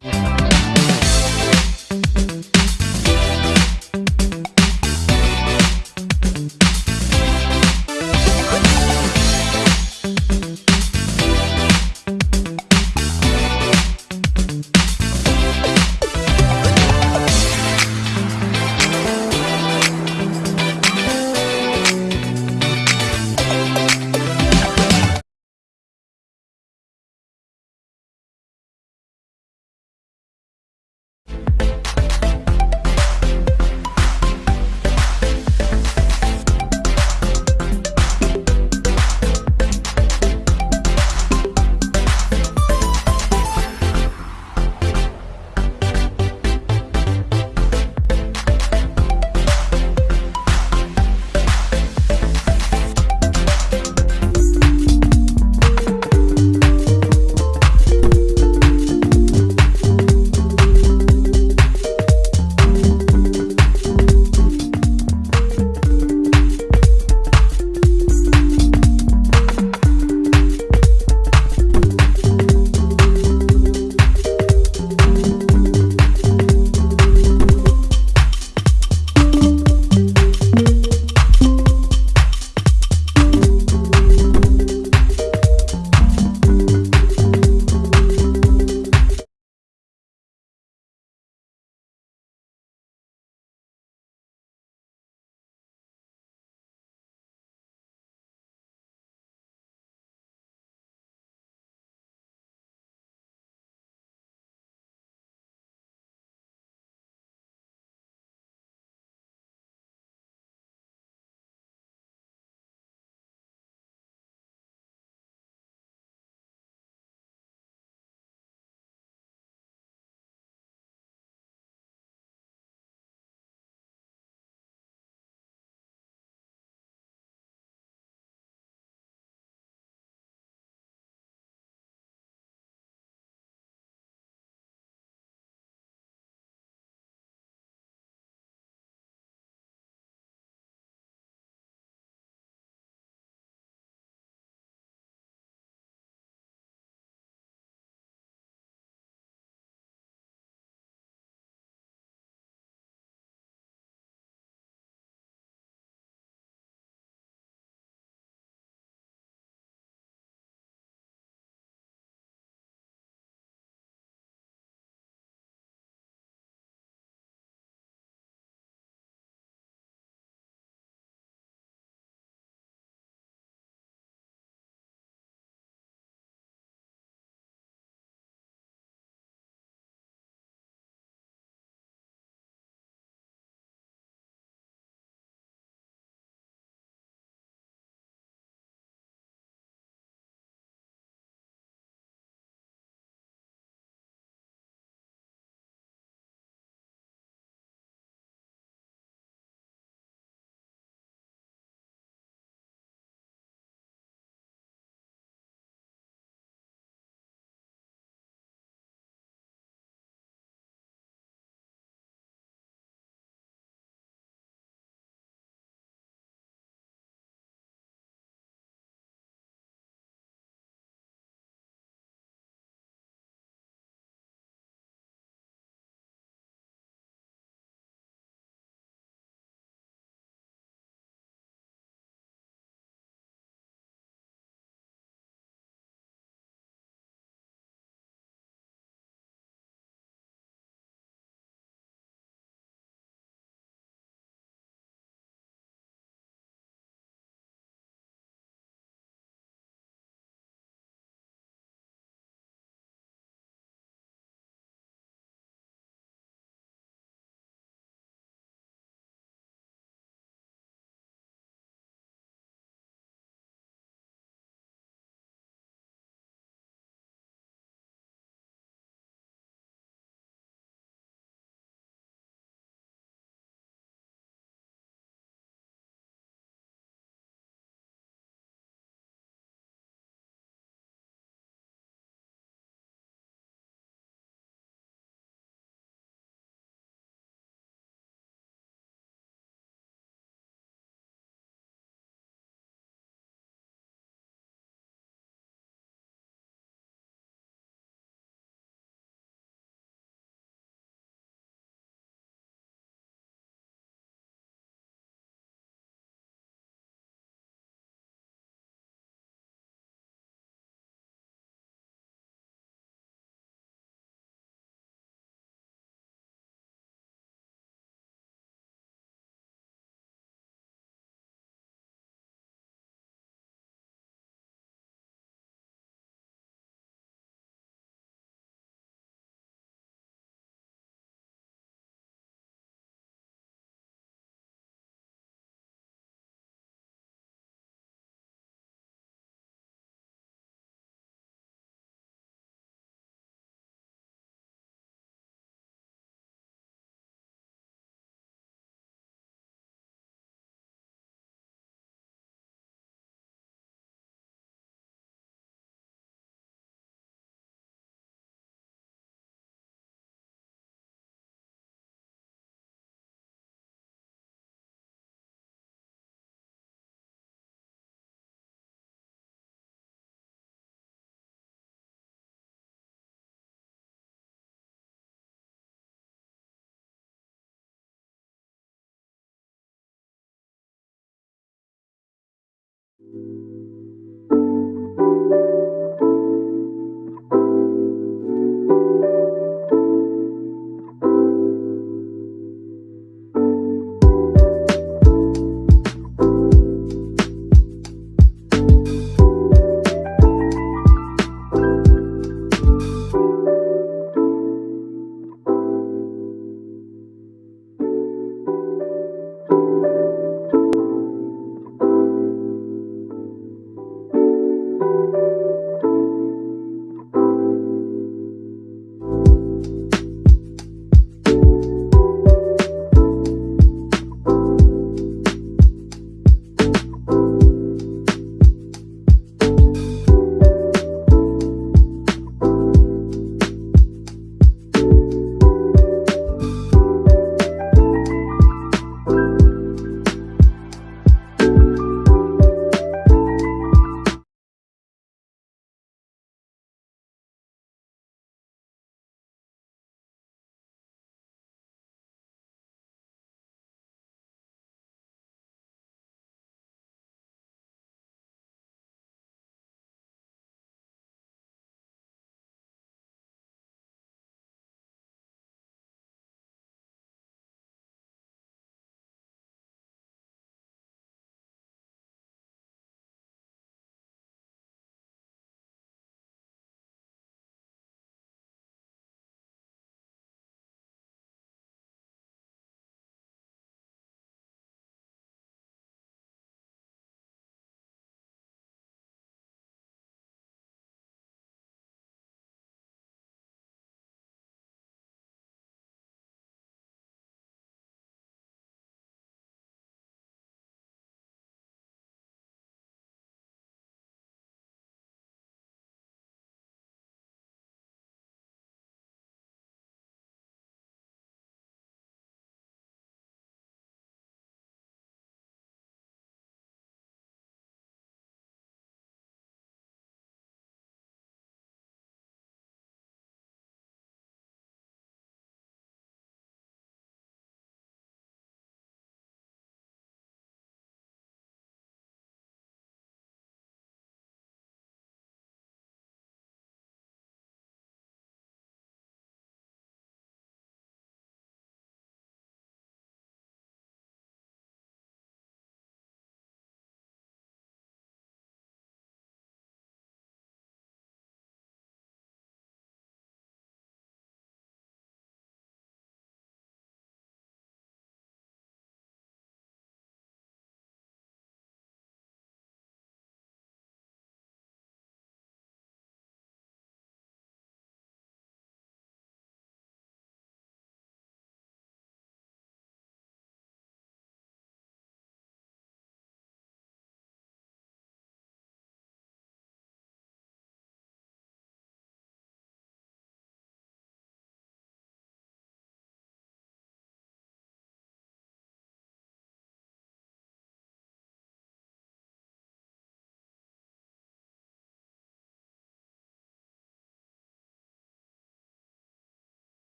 Yeah.